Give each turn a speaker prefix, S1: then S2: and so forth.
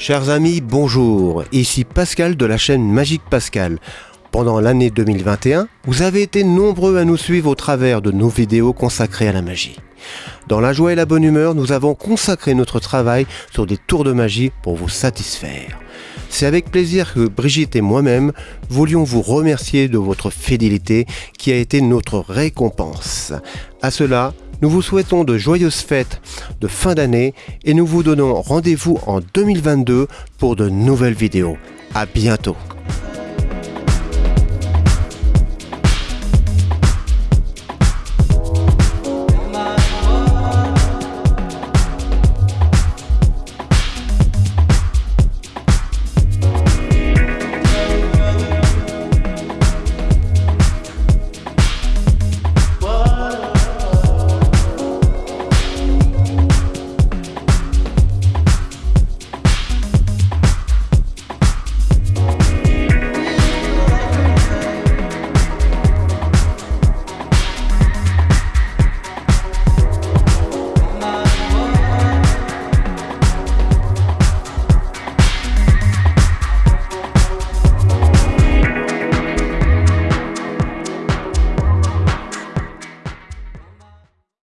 S1: Chers amis, bonjour. Ici Pascal de la chaîne Magique Pascal. Pendant l'année 2021, vous avez été nombreux à nous suivre au travers de nos vidéos consacrées à la magie. Dans la joie et la bonne humeur, nous avons consacré notre travail sur des tours de magie pour vous satisfaire. C'est avec plaisir que Brigitte et moi-même voulions vous remercier de votre fidélité qui a été notre récompense. À cela, nous vous souhaitons de joyeuses fêtes de fin d'année et nous vous donnons rendez-vous en 2022 pour de nouvelles vidéos. À bientôt.